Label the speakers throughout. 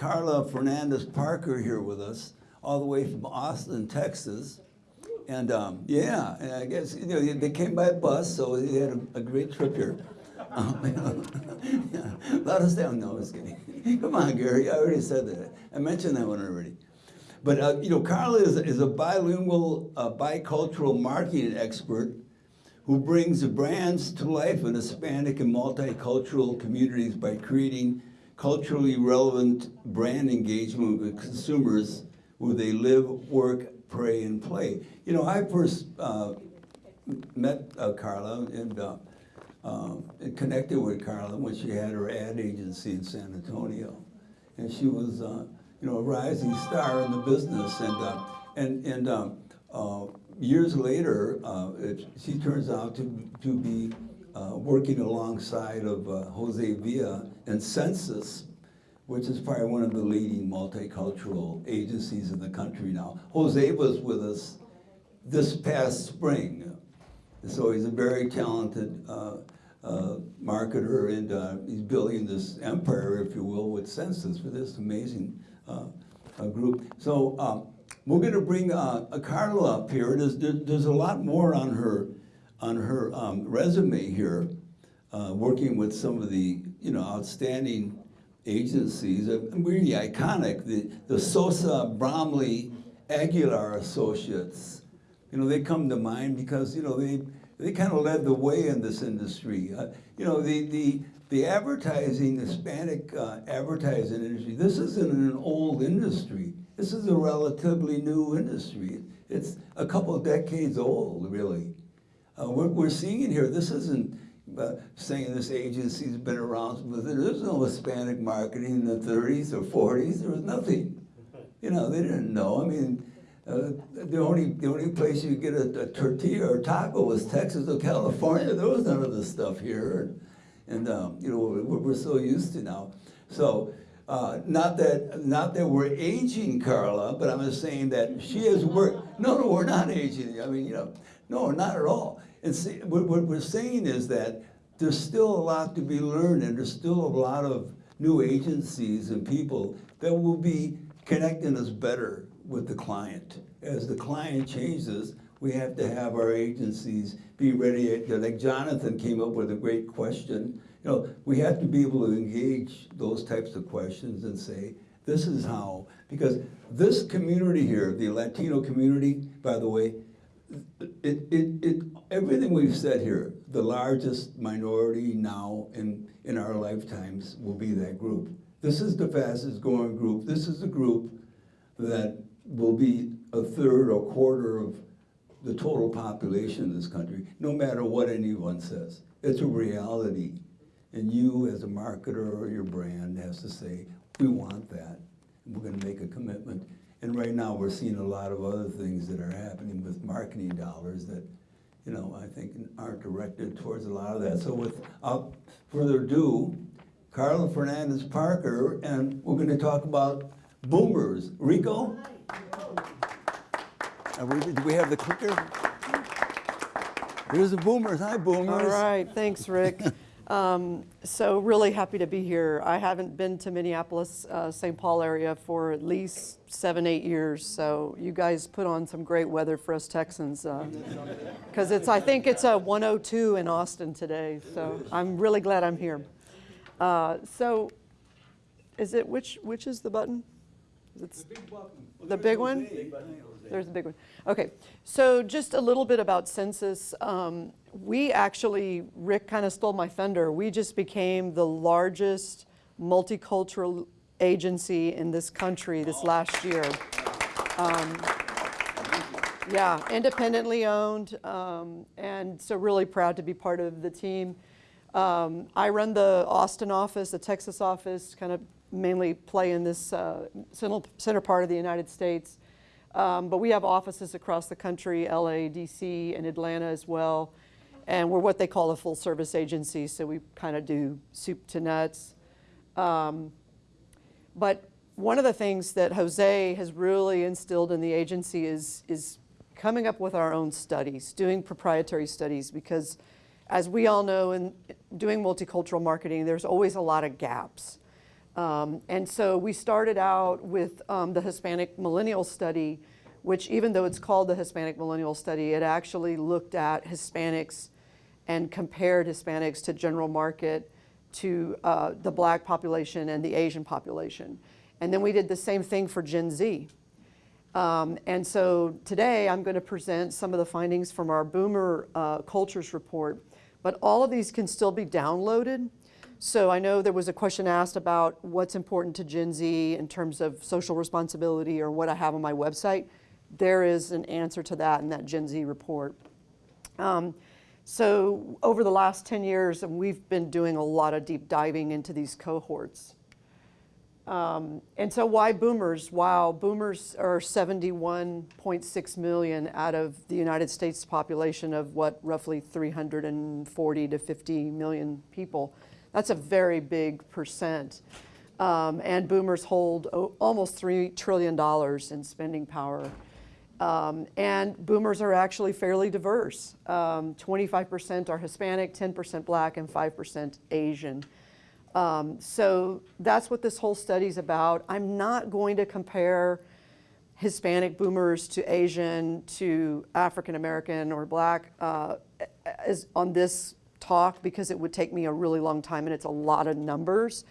Speaker 1: Carla Fernandez Parker here with us, all the way from Austin, Texas. And um, yeah, and I guess you know they came by bus, so they had a, a great trip here. Um, yeah, let us down. No, I was kidding. Come on, Gary. I already said that. I mentioned that one already. But uh, you know, Carla is, is a bilingual, uh, bicultural marketing expert who brings brands to life in Hispanic and multicultural communities by creating culturally relevant brand engagement with consumers where they live, work, pray, and play. You know, I first uh, met uh, Carla and, uh, uh, connected with Carla when she had her ad agency in San Antonio. And she was, uh, you know, a rising star in the business. And, uh, and, and um, years later, uh, it, she turns out to, to be uh, working alongside of uh, Jose Villa and Sensis, which is probably one of the leading multicultural agencies in the country now. Jose was with us this past spring. So he's a very talented uh, uh, marketer and uh, he's building this empire, if you will, with Sensis for this amazing uh, group. So um, we're going to bring uh, Carla up here. There's, there's a lot more on her on her um, resume here, uh, working with some of the you know outstanding agencies, really iconic. The the Sosa Bromley Aguilar Associates, you know, they come to mind because you know they they kind of led the way in this industry. Uh, you know, the the the advertising, Hispanic uh, advertising industry. This isn't an old industry. This is a relatively new industry. It's a couple decades old, really. Uh, we're, we're seeing here. This isn't uh, saying this agency's been around, but there's no Hispanic marketing in the 30s or 40s. There was nothing. You know, they didn't know. I mean, uh, the only the only place you get a, a, tortilla or taco was Texas or California. There was none of this stuff here, and, and um, you know we're, we're so used to now. So uh, not that not that we're aging Carla, but I'm just saying that she has worked. No, no, we're not aging. I mean, you know, no, not at all. And see, what, what we're saying is that there's still a lot to be learned, and there's still a lot of new agencies and people that will be connecting us better with the client. As the client changes, we have to have our agencies be ready. Like Jonathan came up with a great question you know, we have to be able to engage those types of questions and say, this is how, because this community here, the Latino community, by the way, it, it, it, everything we've said here, the largest minority now in, in our lifetimes will be that group. This is the fastest growing group. This is the group that will be a third or quarter of the total population in this country, no matter what anyone says. It's a reality. And you, as a marketer or your brand, has to say, we want that. We're going to make a commitment. And right now, we're seeing a lot of other things that are happening with marketing dollars that, you know, I think aren't directed towards a lot of that. So without further ado, Carla Fernandez Parker, and we're going to talk about boomers. Rico? We, do we have the clicker? Here's the boomers. Hi, boomers.
Speaker 2: All right. Thanks, Rick. Um, so really happy to be here. I haven't been to Minneapolis, uh, St. Paul area for at least seven, eight years. So you guys put on some great weather for us Texans. Because uh, it's, I think it's a 102 in Austin today. So I'm really glad I'm here. Uh, so is it, which, which is the button?
Speaker 1: It's the big button.
Speaker 2: The big one? There's a big one. Okay, so just a little bit about Sensis. Um, we actually, Rick kind of stole my thunder. We just became the largest multicultural agency in this country this last year. Um, yeah, independently owned, um, and so really proud to be part of the team. Um, I run the Austin office, the Texas office, kind of mainly play in this uh, center part of the United States. Um, but we have offices across the country, LA, DC, and Atlanta as well. And we're what they call a full service agency, so we kind of do soup to nuts. Um, but one of the things that Jose has really instilled in the agency is, is coming up with our own studies, doing proprietary studies, because as we all know in doing multicultural marketing, there's always a lot of gaps. Um, and so we started out with um, the Hispanic Millennial Study, which even though it's called the Hispanic Millennial Study, it actually looked at Hispanics and compared Hispanics to general market, to uh, the black population and the Asian population. And then we did the same thing for Gen Z. Um, and so today I'm going to present some of the findings from our Boomer uh, Cultures report, but all of these can still be downloaded. So I know there was a question asked about what's important to Gen Z in terms of social responsibility or what I have on my website. There is an answer to that in that Gen Z report. Um, so over the last 10 years, and we've been doing a lot of deep diving into these cohorts. Um, and so why boomers? Wow, boomers are 71.6 million out of the United States population of what, roughly 340 to 50 million people. That's a very big percent. Um, and boomers hold almost $3 trillion in spending power. Um, and boomers are actually fairly diverse. Um, 25% are Hispanic, 10% black, and 5% Asian. Um, so that's what this whole study's about. I'm not going to compare Hispanic boomers to Asian to African American or black uh, as on this talk because it would take me a really long time and it's a lot of numbers.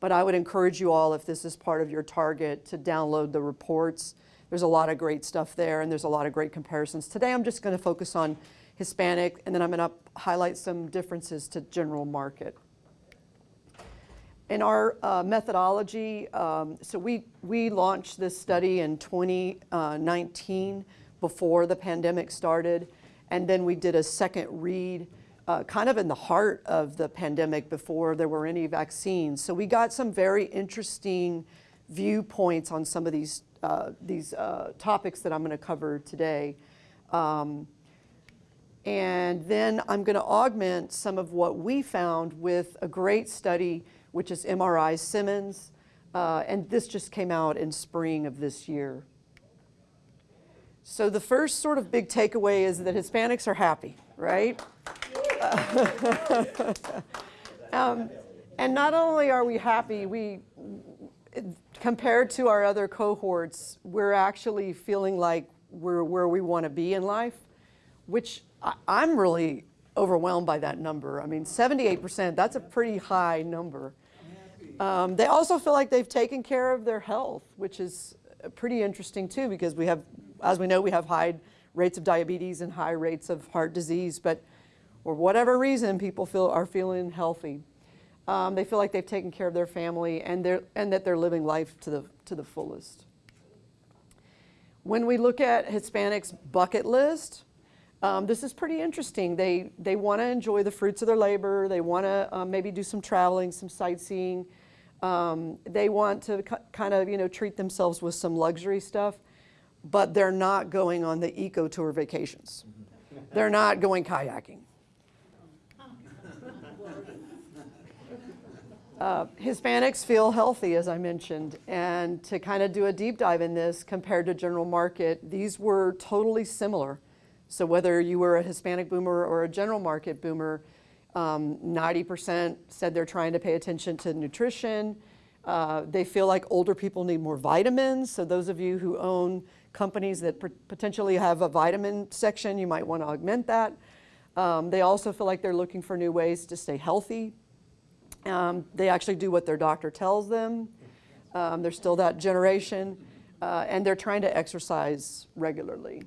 Speaker 2: But I would encourage you all, if this is part of your target, to download the reports. There's a lot of great stuff there and there's a lot of great comparisons. Today I'm just going to focus on Hispanic and then I'm going to highlight some differences to general market. In our uh, methodology, um, so we, we launched this study in 2019 before the pandemic started, and then we did a second read uh, kind of in the heart of the pandemic before there were any vaccines. So we got some very interesting viewpoints on some of these, uh, these uh, topics that I'm going to cover today. Um, and then I'm going to augment some of what we found with a great study which is MRI Simmons, uh, and this just came out in spring of this year. So the first sort of big takeaway is that Hispanics are happy, right? um, and not only are we happy, we, compared to our other cohorts, we're actually feeling like we're where we want to be in life, which I, I'm really overwhelmed by that number. I mean, 78%, that's a pretty high number. Um, they also feel like they've taken care of their health, which is uh, pretty interesting too, because we have, as we know, we have high rates of diabetes and high rates of heart disease, but for whatever reason, people feel are feeling healthy. Um, they feel like they've taken care of their family and, they're, and that they're living life to the, to the fullest. When we look at Hispanics' bucket list, um, this is pretty interesting. They, they want to enjoy the fruits of their labor. They want to um, maybe do some traveling, some sightseeing. Um, they want to kind of, you know, treat themselves with some luxury stuff, but they're not going on the eco tour vacations. they're not going kayaking. Uh, Hispanics feel healthy, as I mentioned, and to kind of do a deep dive in this compared to general market, these were totally similar. So whether you were a Hispanic boomer or a general market boomer, 90% um, said they're trying to pay attention to nutrition. Uh, they feel like older people need more vitamins. So those of you who own companies that potentially have a vitamin section, you might want to augment that. Um, they also feel like they're looking for new ways to stay healthy. Um, they actually do what their doctor tells them. Um, they're still that generation. Uh, and they're trying to exercise regularly.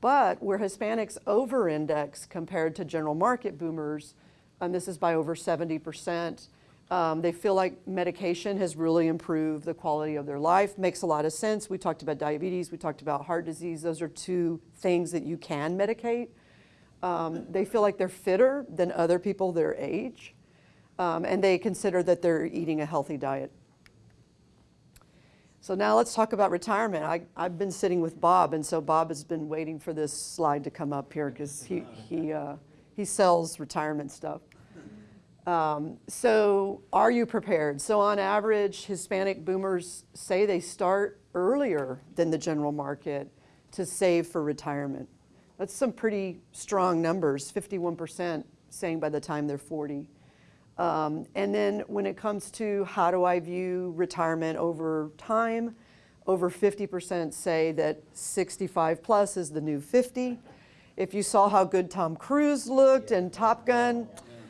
Speaker 2: But where Hispanics over-index compared to general market boomers, and this is by over 70%, um, they feel like medication has really improved the quality of their life. Makes a lot of sense. We talked about diabetes, we talked about heart disease. Those are two things that you can medicate. Um, they feel like they're fitter than other people their age, um, and they consider that they're eating a healthy diet. So now let's talk about retirement. I, I've been sitting with Bob, and so Bob has been waiting for this slide to come up here because he, he, uh, he sells retirement stuff. Um, so are you prepared? So on average, Hispanic boomers say they start earlier than the general market to save for retirement. That's some pretty strong numbers, 51% saying by the time they're 40. Um, and then when it comes to how do I view retirement over time, over 50% say that 65 plus is the new 50. If you saw how good Tom Cruise looked in Top Gun,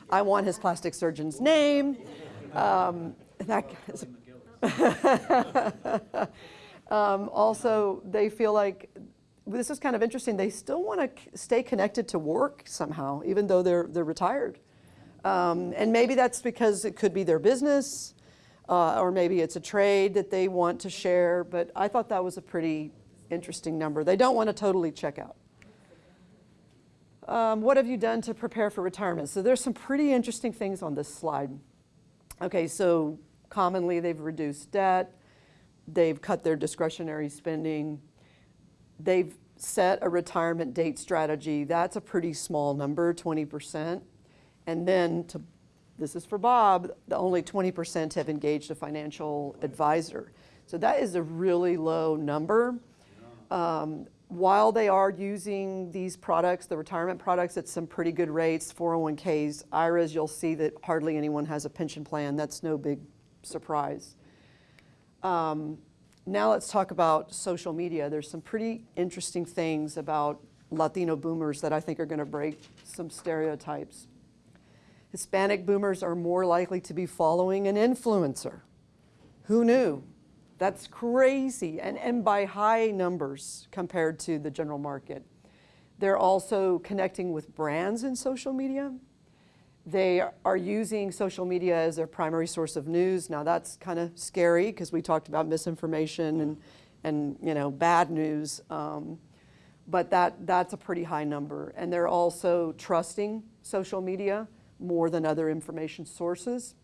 Speaker 2: I want his plastic surgeon's name. Um, that, um, also, they feel like this is kind of interesting. They still want to stay connected to work somehow, even though they're they're retired. Um, and maybe that's because it could be their business, uh, or maybe it's a trade that they want to share. But I thought that was a pretty interesting number. They don't want to totally check out. Um, what have you done to prepare for retirement? So there's some pretty interesting things on this slide. Okay, so commonly they've reduced debt, they've cut their discretionary spending, they've set a retirement date strategy. That's a pretty small number, 20%. And then to, this is for Bob, the only 20% have engaged a financial advisor. So that is a really low number. Um, while they are using these products, the retirement products at some pretty good rates, 401ks, IRAs, you'll see that hardly anyone has a pension plan. That's no big surprise. Um, now let's talk about social media. There's some pretty interesting things about Latino boomers that I think are going to break some stereotypes. Hispanic boomers are more likely to be following an influencer. Who knew? That's crazy, and, and by high numbers compared to the general market. They're also connecting with brands in social media. They are using social media as their primary source of news. Now that's kind of scary because we talked about misinformation and, and you know, bad news. Um, but that, that's a pretty high number. And they're also trusting social media more than other information sources.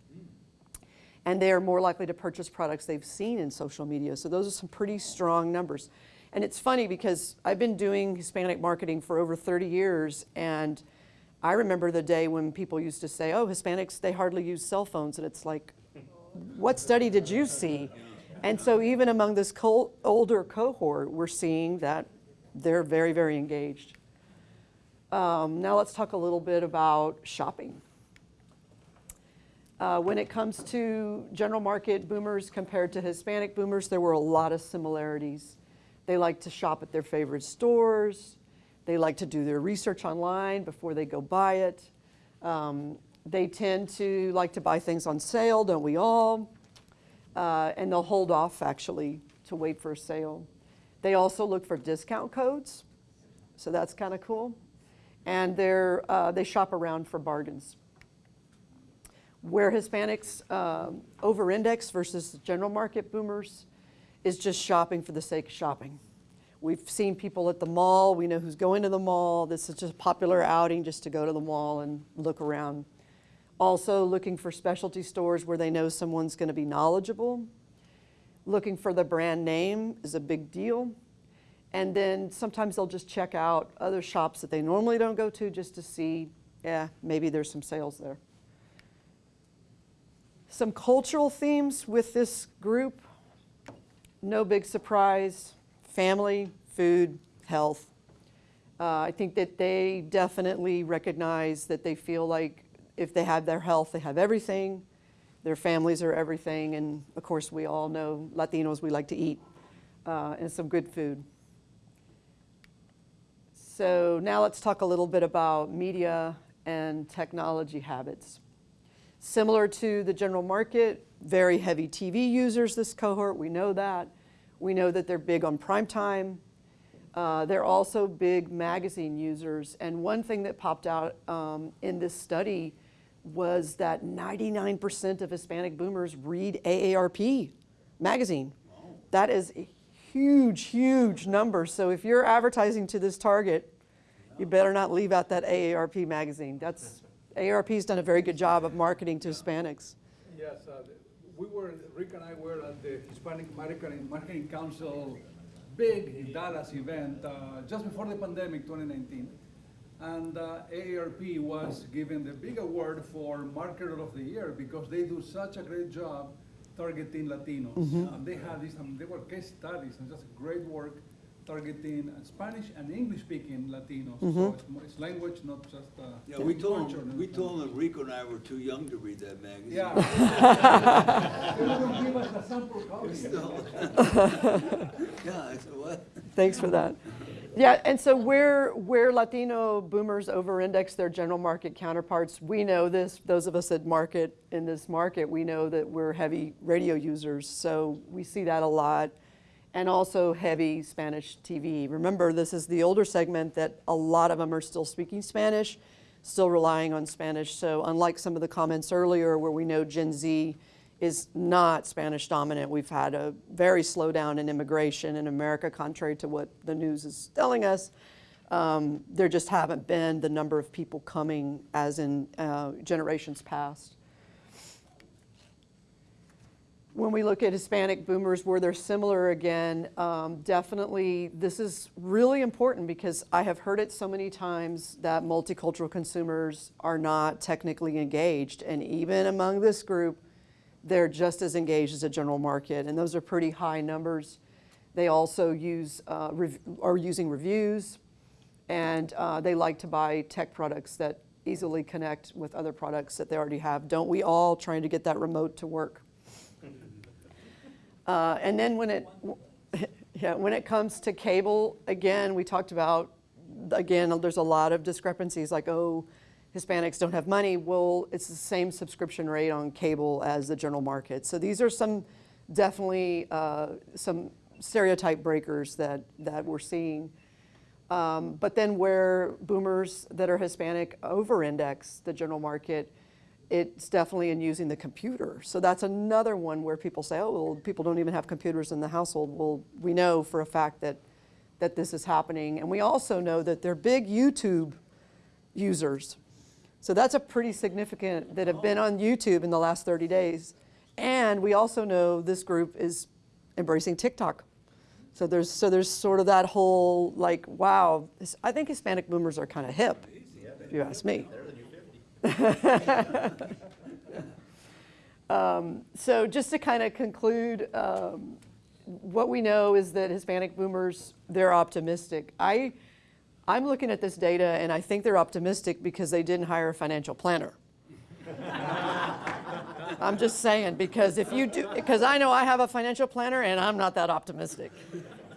Speaker 2: And they are more likely to purchase products they've seen in social media. So those are some pretty strong numbers. And it's funny because I've been doing Hispanic marketing for over 30 years and I remember the day when people used to say, oh, Hispanics, they hardly use cell phones. And it's like, what study did you see? And so even among this older cohort, we're seeing that they're very, very engaged. Um, now let's talk a little bit about shopping. Uh, when it comes to general market boomers compared to Hispanic boomers, there were a lot of similarities. They like to shop at their favorite stores. They like to do their research online before they go buy it. Um, they tend to like to buy things on sale, don't we all? Uh, and they'll hold off actually to wait for a sale. They also look for discount codes, so that's kind of cool. And they're, uh, they shop around for bargains. Where Hispanics um, over-index versus general market boomers is just shopping for the sake of shopping. We've seen people at the mall. We know who's going to the mall. This is just a popular outing just to go to the mall and look around. Also looking for specialty stores where they know someone's going to be knowledgeable. Looking for the brand name is a big deal. And then sometimes they'll just check out other shops that they normally don't go to just to see, yeah, maybe there's some sales there. Some cultural themes with this group. No big surprise family, food, health. Uh, I think that they definitely recognize that they feel like if they have their health, they have everything. Their families are everything. And of course, we all know Latinos, we like to eat uh, and some good food. So now let's talk a little bit about media and technology habits. Similar to the general market, very heavy TV users, this cohort, we know that. We know that they're big on prime time. Uh, they're also big magazine users. And one thing that popped out um, in this study was that 99% of Hispanic boomers read AARP magazine. That is a huge, huge number. So if you're advertising to this target, you better not leave out that AARP magazine. That's, AARP's done a very good job of marketing to Hispanics.
Speaker 3: Yes, uh, we were, Rick and I were at the Hispanic Marketing, Marketing Council big Dallas event uh, just before the pandemic, 2019. And uh, AARP was given the big award for Marketer of the Year because they do such a great job targeting Latinos. And they had this, um, they were case studies and just great work targeting Spanish and English-speaking Latinos.
Speaker 2: Mm-hmm.
Speaker 3: So it's, mo- it's language, not just uh,
Speaker 1: Yeah, we told
Speaker 3: culture.
Speaker 1: him, we told him that Rico and I were too young to read that magazine.
Speaker 3: Yeah. They will give us a sample copy.
Speaker 1: Still. Yeah, I said, what?
Speaker 2: Thanks for that. Yeah, and so where, where Latino boomers over-index their general market counterparts, we know this, those of us that market in this market, we know that we're heavy radio users, so we see that a lot. And also heavy Spanish TV. Remember, this is the older segment that a lot of them are still speaking Spanish, still relying on Spanish. So unlike some of the comments earlier where we know Gen Z is not Spanish dominant. We've had a very slowdown in immigration in America, contrary to what the news is telling us. Um, there just haven't been the number of people coming as in uh, generations past. When we look at Hispanic boomers, where they're similar again, um, definitely this is really important because I have heard it so many times that multicultural consumers are not technically engaged. And even among this group, they're just as engaged as a general market, and those are pretty high numbers. They also use, uh, are using reviews, and uh, they like to buy tech products that easily connect with other products that they already have. Don't we all trying to get that remote to work? Uh, and then when it, yeah, when it comes to cable, again, we talked about, again, there's a lot of discrepancies like, oh, Hispanics don't have money. Well, it's the same subscription rate on cable as the general market. So these are some definitely uh, some stereotype breakers that, that we're seeing. Um, but then where boomers that are Hispanic over-index the general market, it's definitely in using the computer. So that's another one where people say, oh, well, people don't even have computers in the household. Well, we know for a fact that, that this is happening. And we also know that they're big YouTube users. So that's a pretty significant, that have been on YouTube in the last 30 days. And we also know this group is embracing TikTok. So there's, so there's sort of that whole like, wow, I think Hispanic boomers are kind of hip, if you ask me. Um, So just to kind of conclude, um, what we know is that Hispanic boomers, they're optimistic. I, I'm looking at this data and I think they're optimistic because they didn't hire a financial planner. I'm just saying, because if you do, because I know I have a financial planner and I'm not that optimistic.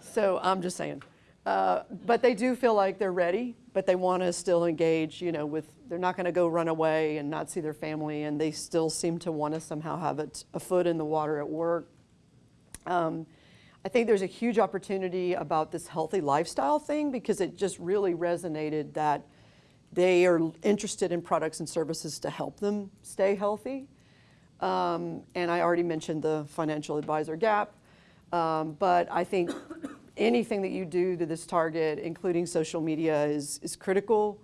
Speaker 2: So I'm just saying. Uh, but they do feel like they're ready, but they want to still engage, you know, with, they're not going to go run away and not see their family, and they still seem to want to somehow have a, a foot in the water at work. Um, I think there's a huge opportunity about this healthy lifestyle thing because it just really resonated that they are interested in products and services to help them stay healthy. Um, and I already mentioned the financial advisor gap. Um, but I think anything that you do to this target, including social media, is, is critical.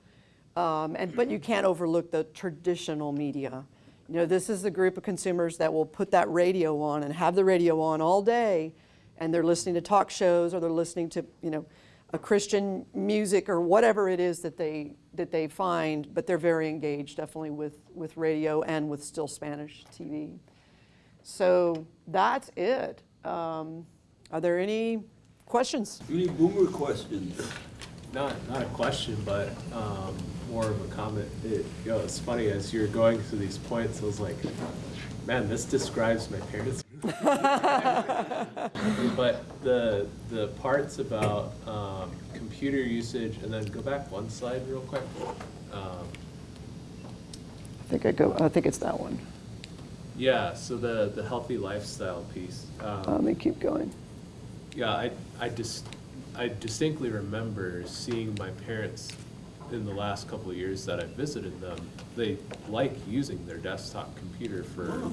Speaker 2: Um, and, but you can't overlook the traditional media. You know, this is the group of consumers that will put that radio on and have the radio on all day, and they're listening to talk shows or they're listening to, you know, a Christian music or whatever it is that they that they find, but they're very engaged definitely with with radio and with still Spanish TV. So that's it. Um, are there any questions?
Speaker 1: Any boomer questions?
Speaker 4: Not, not a question, but um, more of a comment. It, you know, it's funny, as you're going through these points, I was like, man, this describes my parents. But the, the parts about um, computer usage, and then go back one slide real quick. Um,
Speaker 2: I think I go. I think it's that one.
Speaker 4: Yeah, so the, the healthy lifestyle piece. Um,
Speaker 2: let me keep going.
Speaker 4: Yeah, I, I just, I distinctly remember seeing my parents in the last couple of years that I visited them. They like using their desktop computer for,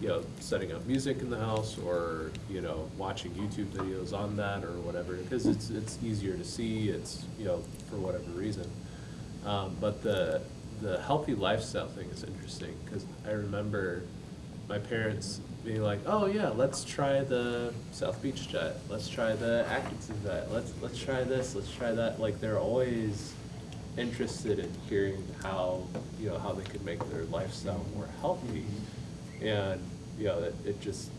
Speaker 4: you know, setting up music in the house or, you know, watching YouTube videos on that or whatever, because it's, it's easier to see, it's, you know, for whatever reason. Um, but the, the healthy lifestyle thing is interesting, because I remember my parents being like, "Oh yeah, let's try the South Beach diet. Let's try the Atkinson diet. Let's let's try this. Let's try that." Like they're always interested in hearing how you know how they could make their lifestyle more healthy, and you know it, it just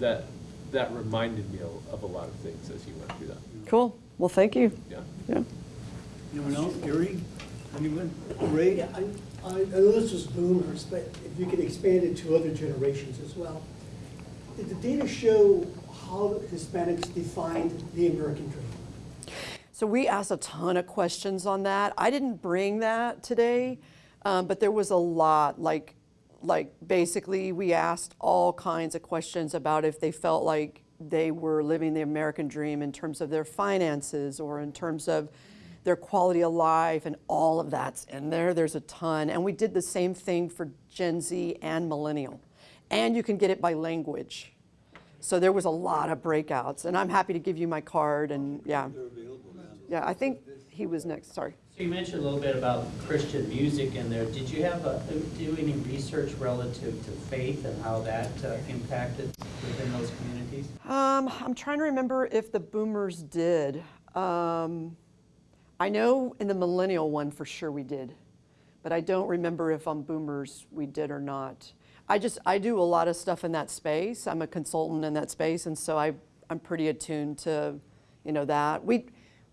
Speaker 4: that that reminded me of a lot of things as you went through that.
Speaker 2: Cool. Well, thank you.
Speaker 4: Yeah.
Speaker 2: Yeah.
Speaker 1: Anyone else? Gary? Anyone? Ray?
Speaker 5: Yeah, I, I I know this was boomers, but if you could expand it to other generations as well. Did the data show how Hispanics defined the American dream?
Speaker 2: So we asked a ton of questions on that. I didn't bring that today, um, but there was a lot. Like, like basically, we asked all kinds of questions about if they felt like they were living the American dream in terms of their finances or in terms of their quality of life, and all of that's in there. There's a ton, and we did the same thing for Gen Z and Millennial, and you can get it by language. So there was a lot of breakouts, and I'm happy to give you my card, and yeah. Yeah, I think he was next, sorry.
Speaker 6: You mentioned a little bit about Christian music in there. Did you have, a- do any research relative to faith and how that uh, impacted within those communities?
Speaker 2: Um, I'm trying to remember if the boomers did. Um, I know in the millennial one for sure we did, but I don't remember if on boomers we did or not. I just, I do a lot of stuff in that space. I'm a consultant in that space, and so I, I'm pretty attuned to, you know, that. We,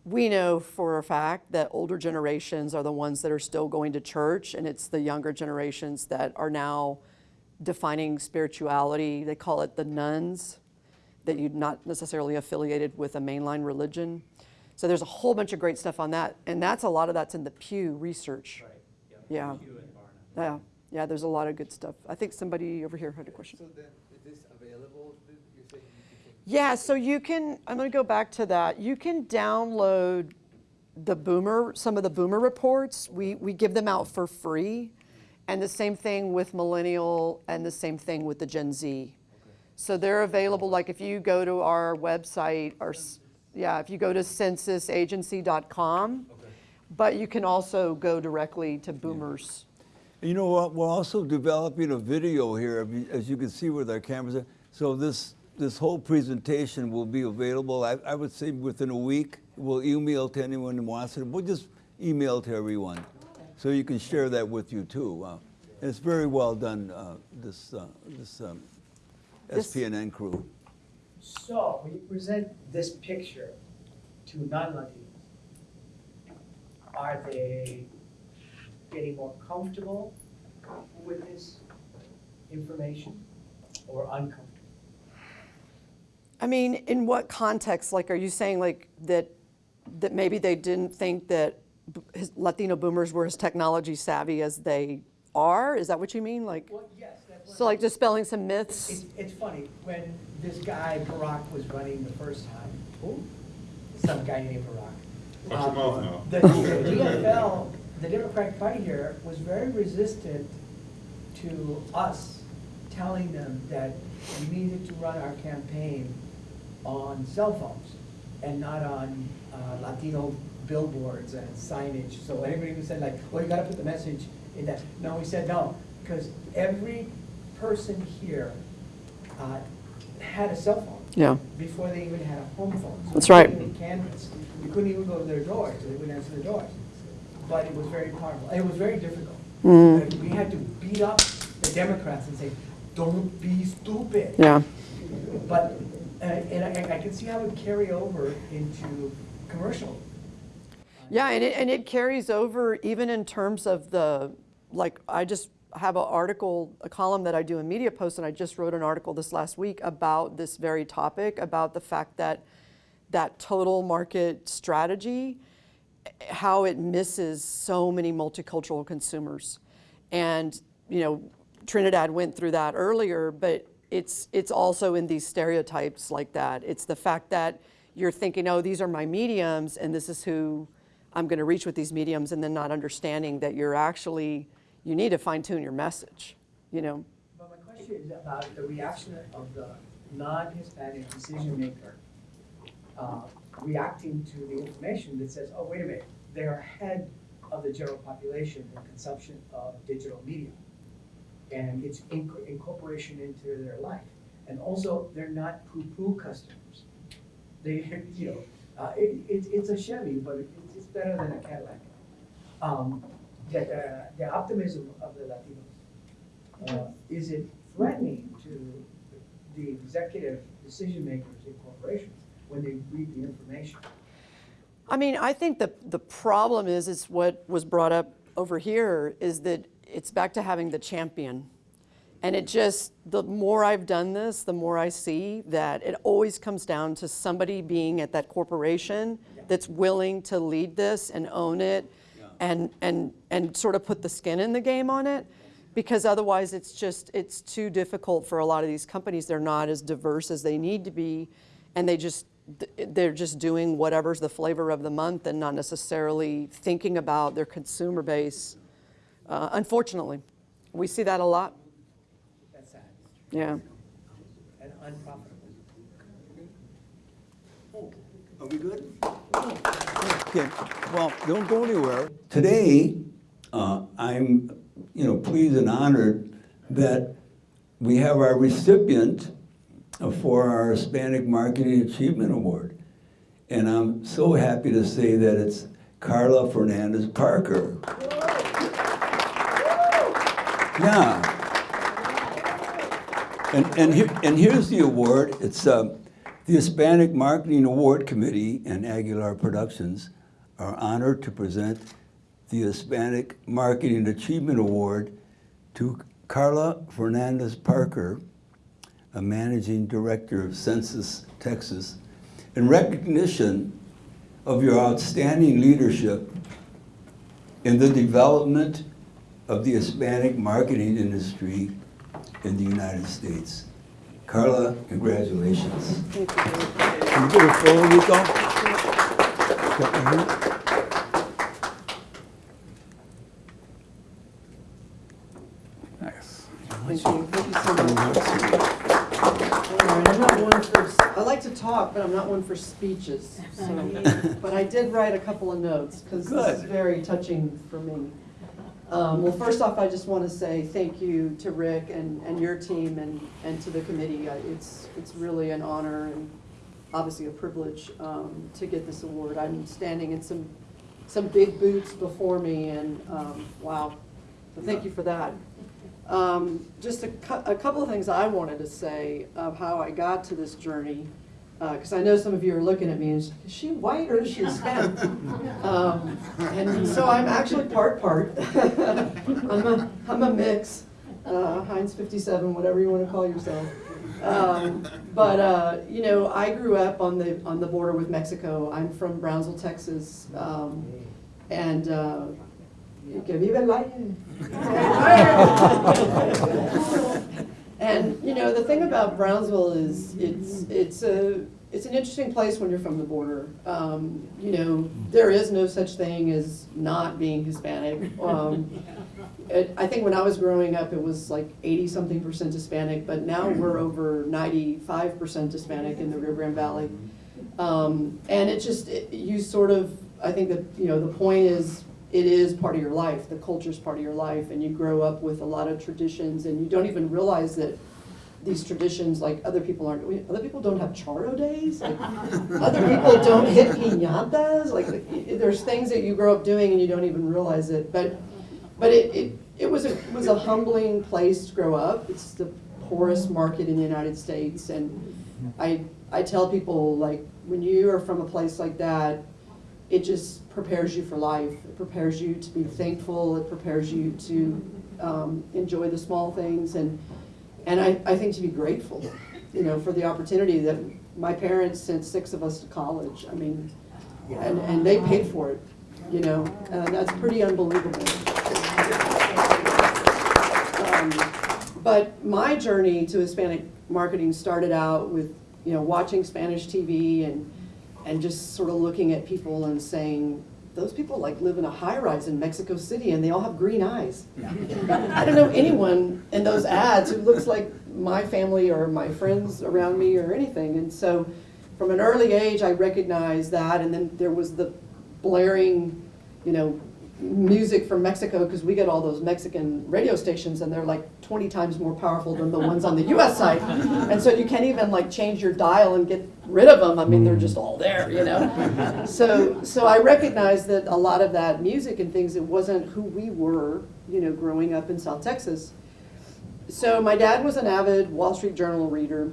Speaker 2: we know for a fact that older generations are the ones that are still going to church, and it's the younger generations that are now defining spirituality. They call it the nones, that you're not necessarily affiliated with a mainline religion. So there's a whole bunch of great stuff on that, and that's a lot of that's in the Pew research.
Speaker 6: Right.
Speaker 2: Yeah.
Speaker 6: You and Barna.
Speaker 2: Yeah, yeah, there's a lot of good stuff. I think somebody over here had a question.
Speaker 7: So then, is this available, Th- you say you can?
Speaker 2: Yeah, so you can, I'm gonna go back to that. You can download the Boomer, some of the Boomer reports. We, we give them out for free. And the same thing with Millennial and the same thing with the Gen Z. So they're available, like if you go to our website, or, yeah, if you go to sensisagency.com. But you can also go directly to Boomers.
Speaker 1: You know what, we're also developing a video here, as you can see with our cameras. So this, this whole presentation will be available, I, I would say within a week. We'll email to anyone who wants it. We'll just email to everyone. So you can share that with you too. Uh, It's very well done, uh, this, uh, this um,
Speaker 2: This-
Speaker 1: SPNN crew.
Speaker 8: So, when you present this picture to non-Latinos, are they getting more comfortable with this information or uncomfortable?
Speaker 2: I mean, in what context? Like, are you saying like that, that maybe they didn't think that his- Latino boomers were as technology savvy as they are? Is that what you mean? Like,
Speaker 8: Well, yes, that's
Speaker 2: so like dispelling some myths?
Speaker 8: It's, it's funny, when this guy Barack was running the first time, who? Some guy named Barack.
Speaker 9: Watch your mouth
Speaker 8: um,
Speaker 9: now.
Speaker 8: The the DFL, the Democratic Party here, was very resistant to us telling them that we needed to run our campaign on cell phones and not on uh, Latino billboards and signage. So anybody who said like, well, you gotta put the message in that. No, we said no, because every person here uh, had a cell phone
Speaker 2: Yeah,
Speaker 8: before they even had a home phone. So
Speaker 2: That's right.
Speaker 8: canvass. We couldn't even go to their doors, so they wouldn't answer their doors. But it was very powerful. It was very difficult. Like, We had to beat up the Democrats and say, don't be stupid.
Speaker 2: yeah.
Speaker 8: But, Uh, and I, I can see how it would carry over into commercial.
Speaker 2: Yeah, and it, and it carries over even in terms of the, like, I just have an article, a column that I do in Media Post, and I just wrote an article this last week about this very topic, about the fact that that total market strategy, how it misses so many multicultural consumers. And, you know, Trinidad went through that earlier, but it's, it's also in these stereotypes like that. It's the fact that you're thinking, oh, these are my mediums, and this is who I'm going to reach with these mediums, and then not understanding that you're actually, you need to fine tune your message, you know?
Speaker 8: But my question is about the reaction of the non-Hispanic decision maker uh, reacting to the information that says, oh, wait a minute, they're ahead of the general population in consumption of digital media. And it's inc- incorporation into their life. And also, they're not poo-poo customers. They, you know, uh, it, it's, it's a Chevy, but it- it's, better than a Cadillac. Um, that, uh, the optimism of the Latinos, uh, is it threatening to the executive decision makers in corporations when they read the information?
Speaker 2: I mean, I think the, the problem is, is what was brought up over here, is that it's back to having the champion. And it just, the more I've done this, the more I see that it always comes down to somebody being at that corporation that's willing to lead this and own it and, and, and sort of put the skin in the game on it. Because otherwise, it's just, it's too difficult for a lot of these companies. They're not as diverse as they need to be. And they just, they're just doing whatever's the flavor of the month and not necessarily thinking about their consumer base. Uh, Unfortunately, we see that a lot.
Speaker 8: That's sad
Speaker 2: Yeah.
Speaker 8: and unprofitable.
Speaker 1: Are we good? Okay, well, don't go anywhere. Today, uh, I'm, you know, pleased and honored that we have our recipient for our Hispanic Marketing Achievement Award. And I'm so happy to say that it's Carla Fernandez Parker. Yeah. And, and here, and here's the award. It's, um, the Hispanic Marketing Award Committee and Aguilar Productions are honored to present the Hispanic Marketing Achievement Award to Carla Fernandez Parker, a managing director of Sensis Texas, in recognition of your outstanding leadership in the development of the Hispanic marketing industry in the United States. Carla, congratulations.
Speaker 2: Thank you.
Speaker 1: Can you get a photo, Rico? Got my hand? Nice.
Speaker 2: Thank you. Thank you so much. All right, I'm not one for, I like to talk, but I'm not one for speeches. so- But I did write a couple of notes, because this is very touching for me. Um, Well, first off, I just want to say thank you to Rick and, and your team and, and to the committee. It's, it's really an honor and obviously a privilege um, to get this award. I'm standing in some, some big boots before me, and um, wow, so thank you for that. Um, Just a a couple of things I wanted to say of how I got to this journey, because I know some of you are looking at me and, is she white or is she Hispanic? Um, And so I'm actually part, part. I'm a, I'm a mix, uh, Heinz 57, whatever you want to call yourself. Um, But, uh, you know, I grew up on the, on the border with Mexico. I'm from Brownsville, Texas. um, And, uh, que vive el aire. And, you know, the thing about Brownsville is, it's, it's a, it's an interesting place when you're from the border. Um, You know, there is no such thing as not being Hispanic. Um, it- I think when I was growing up, it was like eighty-something percent Hispanic, but now we're over ninety-five percent Hispanic in the Rio Grande Valley. Um, And it just, it- you sort of, I think that, you know, the point is, it is part of your life, the culture is part of your life, and you grow up with a lot of traditions, and you don't even realize that these traditions, like, other people aren't, other people don't have charro days, like, other people don't hit piñatas, like, there's things that you grow up doing and you don't even realize it, but, but it, it, it was a, it was a humbling place to grow up, it's the poorest market in the United States, and I, I tell people, like, when you are from a place like that, it just prepares you for life. It prepares you to be thankful. It prepares you to um, enjoy the small things, and and I, I think to be grateful, you know, for the opportunity that my parents sent six of us to college. I mean, and and they paid for it, you know, and that's pretty unbelievable. Um, But my journey to Hispanic marketing started out with, you know, watching Spanish TV and, and just sort of looking at people and saying, those people like live in a high-rise in Mexico City and they all have green eyes. I don't know anyone in those ads who looks like my family or my friends around me or anything. And so from an early age, I recognized that. And then there was the blaring, you know, music from Mexico because we get all those Mexican radio stations and they're like 20 times more powerful than the ones on the US side. And so you can't even like change your dial and get rid of them. I mean, they're hmm. just all there, you know? So, so I recognized that a lot of that music and things, it wasn't who we were, you know, growing up in South Texas. So my dad was an avid Wall Street Journal reader.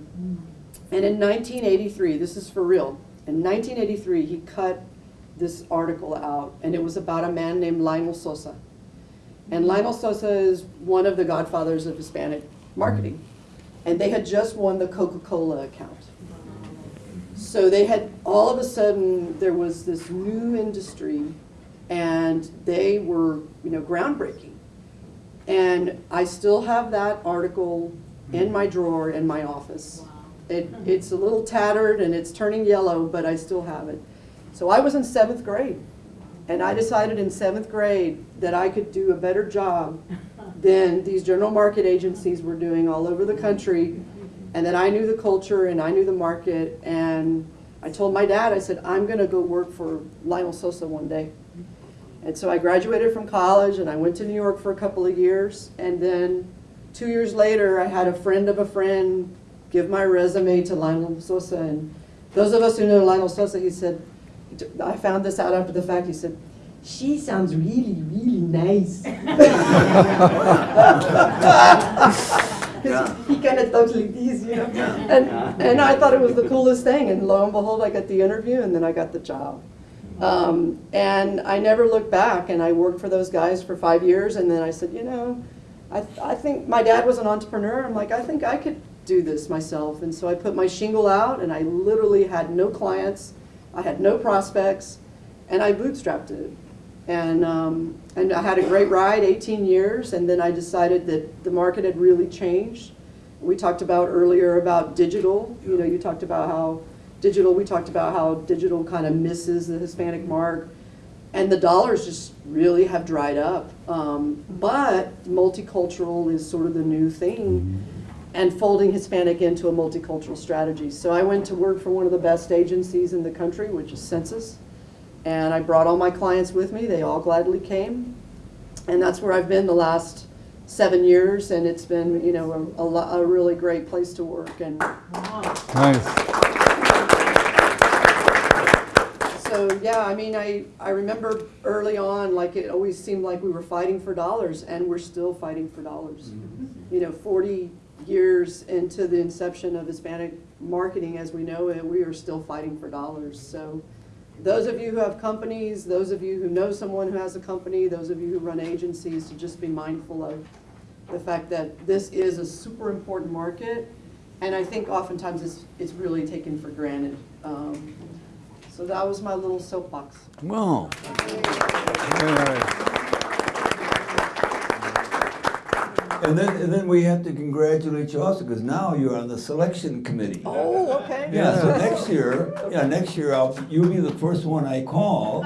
Speaker 2: And in 1983, this is for real, in 1983, he cut this article out, and it was about a man named Lionel Sosa. And Lionel Sosa is one of the godfathers of Hispanic marketing. And they had just won the Coca-Cola account. So they had, all of a sudden, there was this new industry, and they were, you know, groundbreaking. And I still have that article in my drawer in my office. It, it's a little tattered and it's turning yellow, but I still have it. So I was in seventh grade, and I decided in seventh grade that I could do a better job than these general market agencies were doing all over the country, and that I knew the culture and I knew the market, and I told my dad, I said, I'm gonna go work for Lionel Sosa one day. And so I graduated from college and I went to New York for a couple of years. And then two years later, I had a friend of a friend give my resume to Lionel Sosa. And those of us who know Lionel Sosa, he said, I found this out after the fact. He said, she sounds really, really nice. 'Cause he kind of talks like this, you know. And, and I thought it was the coolest thing. And lo and behold, I got the interview and then I got the job. Um, and I never looked back, and I worked for those guys for five years, and then I said, you know, I, I think my dad was an entrepreneur. I'm like, I think I could do this myself. And so I put my shingle out, and I literally had no clients, I had no prospects, and I bootstrapped it. And, um, and I had a great ride, 18 years, and then I decided that the market had really changed. We talked about earlier about digital. You know, you talked about how digital, we talked about how digital kind of misses the Hispanic mark. And the dollars just really have dried up. Um, but multicultural is sort of the new thing and folding Hispanic into a multicultural strategy. So I went to work for one of the best agencies in the country, which is Sensis. And I brought all my clients with me. They all gladly came. And that's where I've been the last seven years. And it's been, you know, a, a, lo- a really great place to work. And
Speaker 9: Nice.
Speaker 2: So, yeah, I mean, I, I remember early on, like, it always seemed like we were fighting for dollars, and we're still fighting for dollars. Mm-hmm. You know, 40 years into the inception of Hispanic marketing as we know it, we are still fighting for dollars. So, those of you who have companies, those of you who know someone who has a company, those of you who run agencies, to just be mindful of the fact that this is a super important market, and I think oftentimes it's, it's really taken for granted. Um, so that was my little soapbox.
Speaker 1: Well,
Speaker 9: Very nice.
Speaker 1: And then, and then we have to congratulate you also, because now you're on the selection committee.
Speaker 2: Oh, okay.
Speaker 1: Yeah, so next year, yeah, next year, I'll, you'll be the first one I call